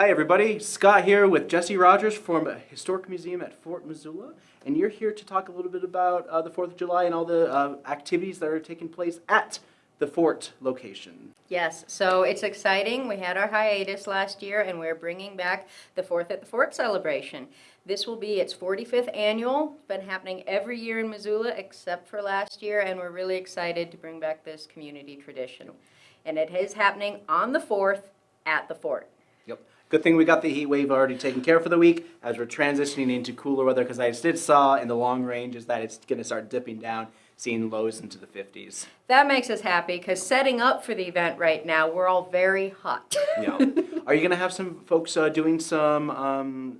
Hi, everybody. Scott here with Jesse Rogers from a Historic Museum at Fort Missoula. And you're here to talk a little bit about uh, the 4th of July and all the uh, activities that are taking place at the fort location. Yes, so it's exciting. We had our hiatus last year and we're bringing back the Fourth at the Fort celebration. This will be its 45th annual. It's been happening every year in Missoula except for last year and we're really excited to bring back this community tradition. And it is happening on the 4th at the fort. Yep. Good thing we got the heat wave already taken care of for the week as we're transitioning into cooler weather because I did saw in the long range is that it's going to start dipping down, seeing lows into the 50s. That makes us happy because setting up for the event right now, we're all very hot. Yeah. Are you going to have some folks uh, doing some um,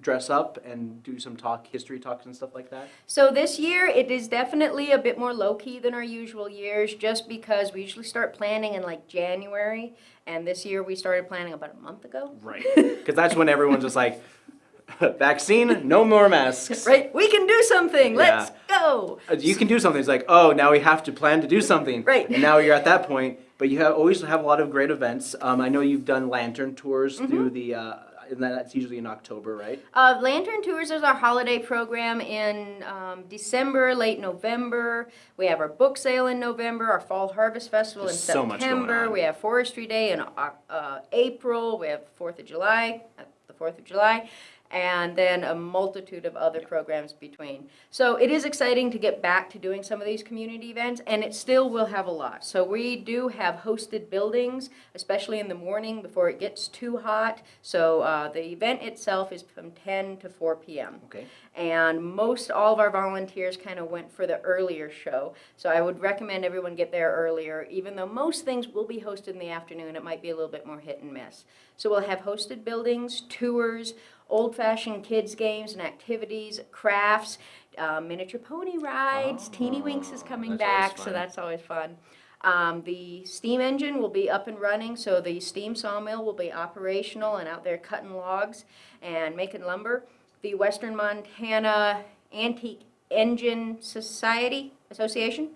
dress up and do some talk, history talks and stuff like that? So this year, it is definitely a bit more low-key than our usual years, just because we usually start planning in like January, and this year we started planning about a month ago. Right. Because that's when everyone's just like, vaccine, no more masks. Right? We can do something. Let's go. Uh, You can do something. It's like, oh, now we have to plan to do something. Right. And now you're at that point. But you have, always have a lot of great events. Um, I know you've done lantern tours Mm-hmm. through the, uh, and that's usually in October, right? Uh, Lantern Tours is our holiday program in um, December, late November. We have our book sale in November, our Fall Harvest Festival There's in so September. We have Forestry Day in uh, uh, April. We have Fourth of July, uh, the Fourth of July, and then a multitude of other programs between. So it is exciting to get back to doing some of these community events, and it still will have a lot. So we do have hosted buildings, especially in the morning before it gets too hot. So uh, the event itself is from 10 to 4 p.m. Okay. And most all of our volunteers kind of went for the earlier show. So I would recommend everyone get there earlier, even though most things will be hosted in the afternoon. It might be a little bit more hit and miss. So we'll have hosted buildings, tours, old-fashioned kids games and activities, crafts, uh, miniature pony rides. Teeny Winks is coming back, so that's always fun. Um, the steam engine will be up and running, so the steam sawmill will be operational and out there cutting logs and making lumber. The Western Montana Antique Engine Society Association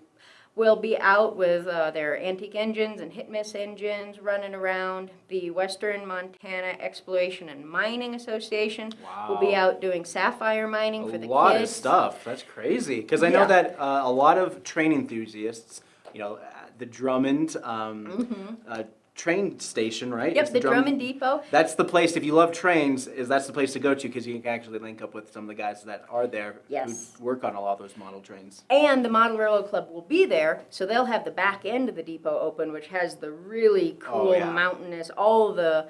will be out with uh, their antique engines and hit miss engines running around. The Western Montana Exploration and Mining Association wow. will be out doing sapphire mining for the kids. a lot of stuff. That's crazy. Because I know Yeah. that uh, a lot of train enthusiasts, you know, uh, the Drummond um, uh, train station, right? Yep, It's the Drum- Drummond Depot. That's the place. If you love trains, is that's the place to go to because you can actually link up with some of the guys that are there Yes. who work on a lot of those model trains. And the Model Railroad Club will be there, so they'll have the back end of the depot open, which has the really cool Oh, yeah. mountainous, all the,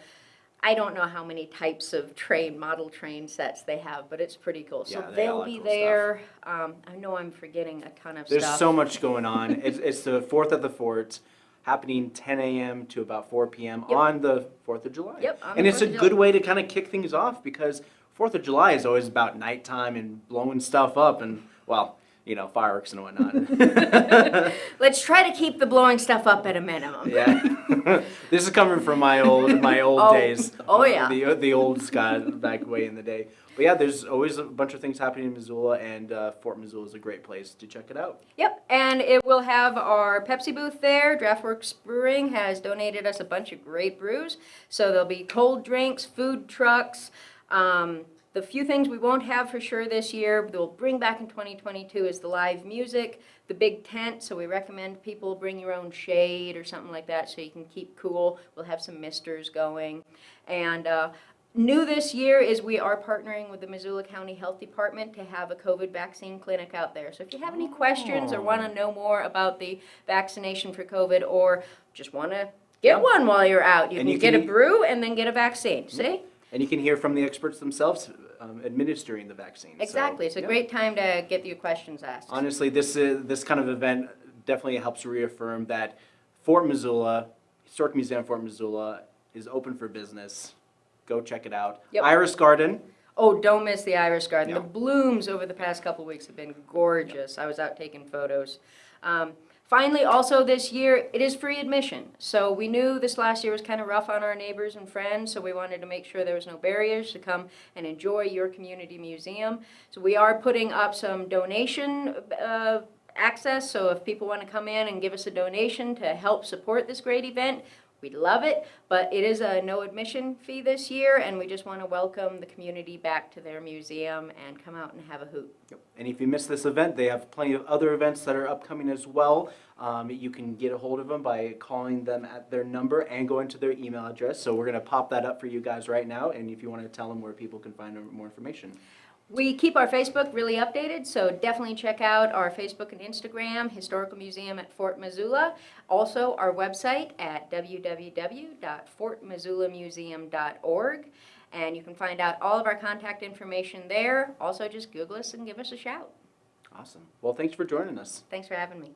I don't know how many types of train, model train sets they have, but it's pretty cool. So Yeah, they they'll be cool there. Um, I know I'm forgetting a ton of There's stuff. There's so much going on. it's, it's the 4th of the Fort, happening 10 a.m. to about 4 p.m. Yep. on the 4th of July. Yep, and it's a good way to kind of kick things off because 4th of July is always about nighttime and blowing stuff up and, well, you know, fireworks and whatnot. Let's try to keep the blowing stuff up at a minimum. yeah. this is coming from my old my old Oh, days. oh, yeah. The the old Scott back way in the day. But yeah, there's always a bunch of things happening in Missoula, and uh, Fort Missoula is a great place to check it out. Yep, and it will have our Pepsi booth there. Draftworks Brewing has donated us a bunch of great brews. So there'll be cold drinks, food trucks. Um, the few things we won't have for sure this year, but we'll bring back in 2022 is the live music, the big tent. So we recommend people bring your own shade or something like that so you can keep cool. We'll have some misters going. And uh, New this year is we are partnering with the Missoula County Health Department to have a COVID vaccine clinic out there. So if you have any questions or want to know more about the vaccination for COVID or just want to get one while you're out, you can you get can a e- brew and then get a vaccine. See? And you can hear from the experts themselves um, administering the vaccine. So, Exactly. It's a yeah. great time to get your questions asked. Honestly, this is, this kind of event definitely helps reaffirm that Fort Missoula, Historic Museum Fort Missoula, is open for business. Go check it out. Yep. Iris Garden. Oh, don't miss the iris garden. The blooms over the past couple weeks have been gorgeous. I was out taking photos. Um, finally, also this year, it is free admission. So we knew this last year was kind of rough on our neighbors and friends, so we wanted to make sure there was no barriers to come and enjoy your community museum. So we are putting up some donation uh, access, so if people want to come in and give us a donation to help support this great event, We'd love it, but it is a no admission fee this year, and we just want to welcome the community back to their museum and come out and have a hoot. Yep. And if you miss this event, they have plenty of other events that are upcoming as well. Um, you can get a hold of them by calling them at their number and going to their email address. So we're going to pop that up for you guys right now. And if you want to tell them where people can find more information. We keep our Facebook really updated, so definitely check out our Facebook and Instagram, Historical Museum at Fort Missoula. Also, our website at www.fortmissoulamuseum.org. And you can find out all of our contact information there. Also, just Google us and give us a shout. Awesome. Well, thanks for joining us. Thanks for having me.